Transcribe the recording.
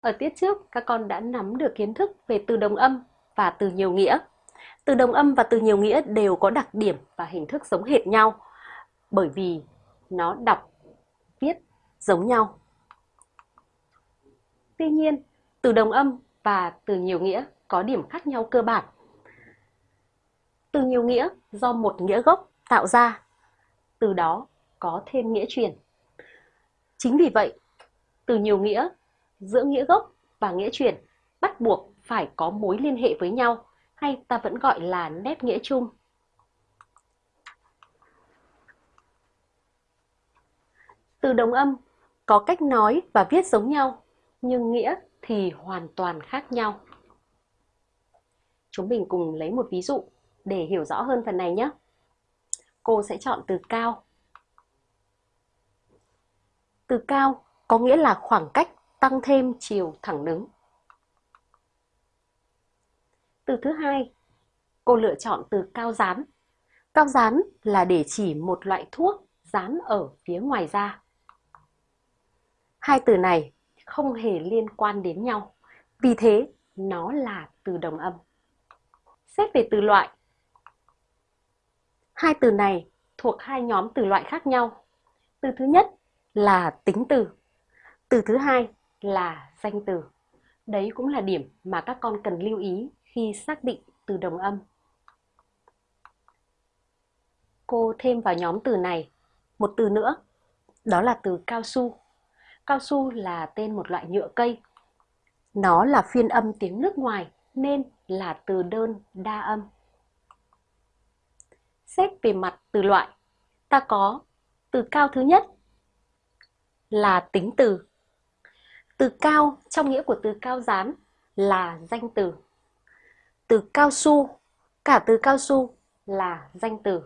Ở tiết trước, các con đã nắm được kiến thức về từ đồng âm và từ nhiều nghĩa. Từ đồng âm và từ nhiều nghĩa đều có đặc điểm và hình thức giống hệt nhau bởi vì nó đọc, viết giống nhau. Tuy nhiên, từ đồng âm và từ nhiều nghĩa có điểm khác nhau cơ bản. Từ nhiều nghĩa do một nghĩa gốc tạo ra, từ đó có thêm nghĩa truyền. Chính vì vậy, từ nhiều nghĩa giữa nghĩa gốc và nghĩa truyền bắt buộc phải có mối liên hệ với nhau hay ta vẫn gọi là nét nghĩa chung. Từ đồng âm có cách nói và viết giống nhau, nhưng nghĩa thì hoàn toàn khác nhau. Chúng mình cùng lấy một ví dụ để hiểu rõ hơn phần này nhé. Cô sẽ chọn từ cao. Từ cao có nghĩa là khoảng cách tăng thêm chiều thẳng đứng. Từ thứ hai, cô lựa chọn từ cao dán. Cao dán là để chỉ một loại thuốc dán ở phía ngoài da. Hai từ này không hề liên quan đến nhau, vì thế nó là từ đồng âm. Xét về từ loại, hai từ này thuộc hai nhóm từ loại khác nhau. Từ thứ nhất là tính từ, từ thứ hai là danh từ. Đấy cũng là điểm mà các con cần lưu ý khi xác định từ đồng âm. Cô thêm vào nhóm từ này một từ nữa, đó là từ cao su. Cao su là tên một loại nhựa cây. Nó là phiên âm tiếng nước ngoài nên là từ đơn đa âm. Xét về mặt từ loại, ta có từ cao thứ nhất là tính từ. Từ cao trong nghĩa của từ cao dán là danh từ. Từ cao su, cả từ cao su là danh từ.